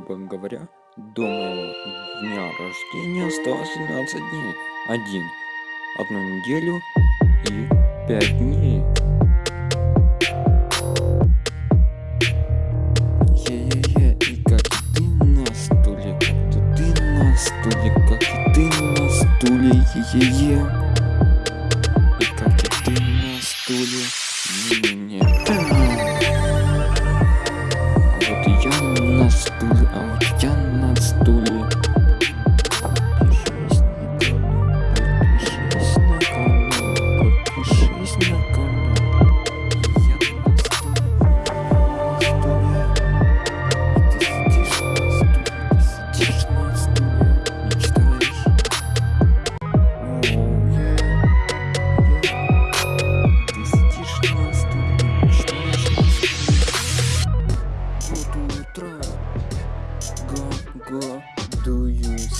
говоря, до моего дня рождения осталось 12 дней. Один, одну неделю и пять дней. Е-е-е, и как ты на стуле, как ты на стуле, как и ты на стуле, е-е-е. И как ты на стуле, не-не-не. Вот я на стуле, а вот я на стуле.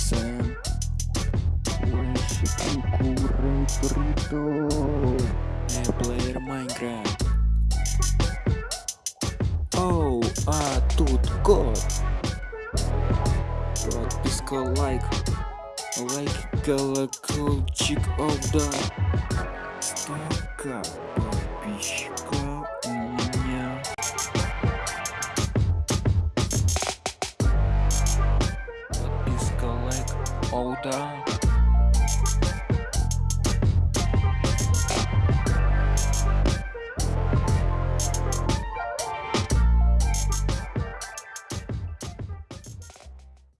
Sam? Рэйши, куку, рэйприто. Э, плеер Майнкрафт. Оу, а тут код. Подписка, лайк. Лайк, колокольчик, о да. Столько Подписка, лайк, о да.